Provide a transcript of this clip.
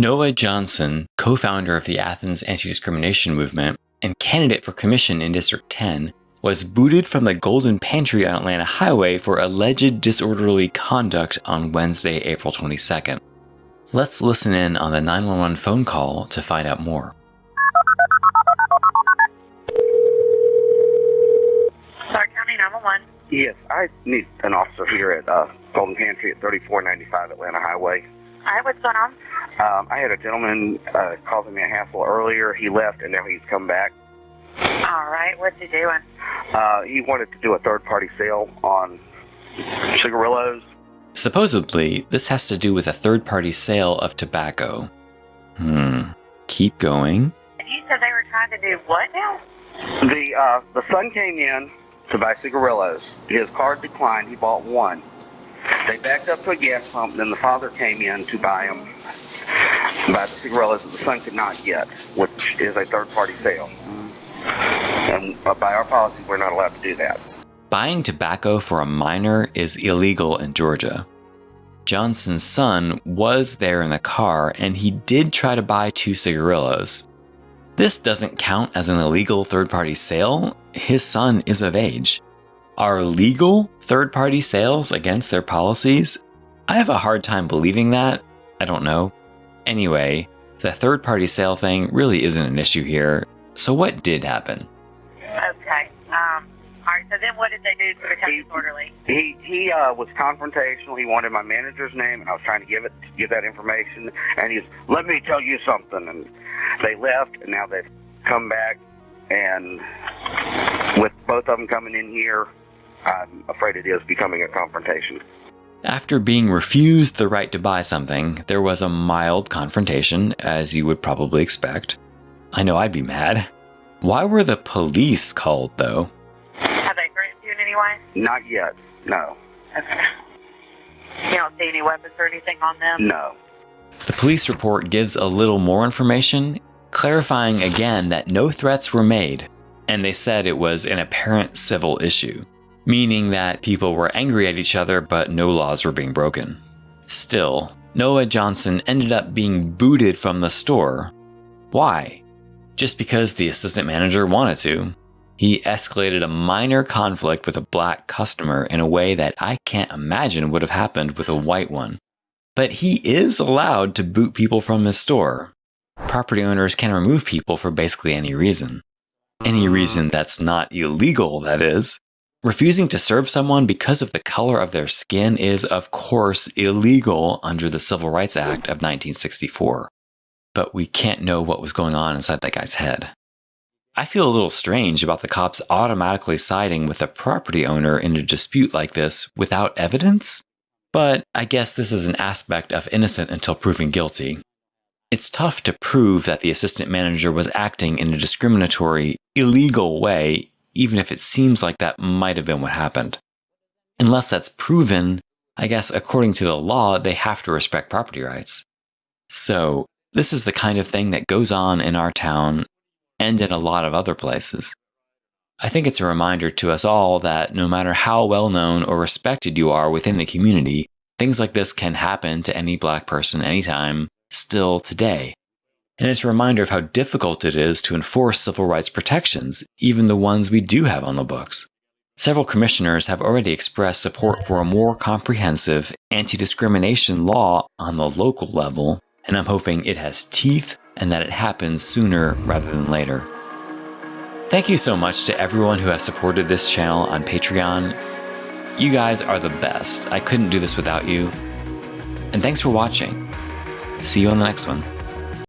Noah Johnson, co founder of the Athens Anti Discrimination Movement and candidate for commission in District 10, was booted from the Golden Pantry on Atlanta Highway for alleged disorderly conduct on Wednesday, April 22nd. Let's listen in on the 911 phone call to find out more. Clarke County 911. Yes, I need an officer here at uh, Golden Pantry at 3495 Atlanta Highway. All right, what's going on? Um, I had a gentleman uh, causing me a hassle earlier. He left and now he's come back. All right, what's he doing? Uh, he wanted to do a third party sale on cigarillos. Supposedly, this has to do with a third party sale of tobacco. Hmm. Keep going. And you said they were trying to do what now? The uh, the son came in to buy cigarillos. His card declined. He bought one. They backed up to a gas pump. Then the father came in to buy them, buy the cigarillos that the son could not get, which is a third party sale. And uh, by our policy, we're not allowed to do that. Buying tobacco for a minor is illegal in Georgia. Johnson's son was there in the car and he did try to buy two cigarillos. This doesn't count as an illegal third party sale. His son is of age. Are legal third party sales against their policies? I have a hard time believing that. I don't know. Anyway, the third party sale thing really isn't an issue here. So, what did happen? Okay. Um, all right, so then what did they do to become He- disorderly? He he uh, was confrontational. He wanted my manager's name, and I was trying to give it give that information. And he's let me tell you something. And they left, and now they've come back. And with both of them coming in here, I'm afraid it is becoming a confrontation. After being refused the right to buy something, there was a mild confrontation, as you would probably expect. I know I'd be mad. Why were the police called, though? Have they threatened you in any way? Not yet. No. Okay. You don't see any weapons or anything on them? No. The police report gives a little more information, clarifying again that no threats were made, and they said it was an apparent civil issue, meaning that people were angry at each other but no laws were being broken. Still, Noah Johnson ended up being booted from the store. Why? Just because the assistant manager wanted to. He escalated a minor conflict with a black customer in a way that I can't imagine would have happened with a white one. But he is allowed to boot people from his store. Property owners can remove people for basically any reason. Any reason that's not illegal, that is. Refusing to serve someone because of the color of their skin is, of course, illegal under the Civil Rights Act of 1964. But we can't know what was going on inside that guy's head. I feel a little strange about the cops automatically siding with a property owner in a dispute like this without evidence. But I guess this is an aspect of innocent until proven guilty. It's tough to prove that the assistant manager was acting in a discriminatory, illegal way, even if it seems like that might have been what happened. Unless that's proven, I guess according to the law, they have to respect property rights. So, this is the kind of thing that goes on in our town and in a lot of other places. I think it's a reminder to us all that no matter how well known or respected you are within the community, things like this can happen to any black person anytime, still today. And it's a reminder of how difficult it is to enforce civil rights protections, even the ones we do have on the books. Several commissioners have already expressed support for a more comprehensive anti discrimination law on the local level, and I'm hoping it has teeth and that it happens sooner rather than later. Thank you so much to everyone who has supported this channel on Patreon. You guys are the best. I couldn't do this without you. And thanks for watching. See you on the next one.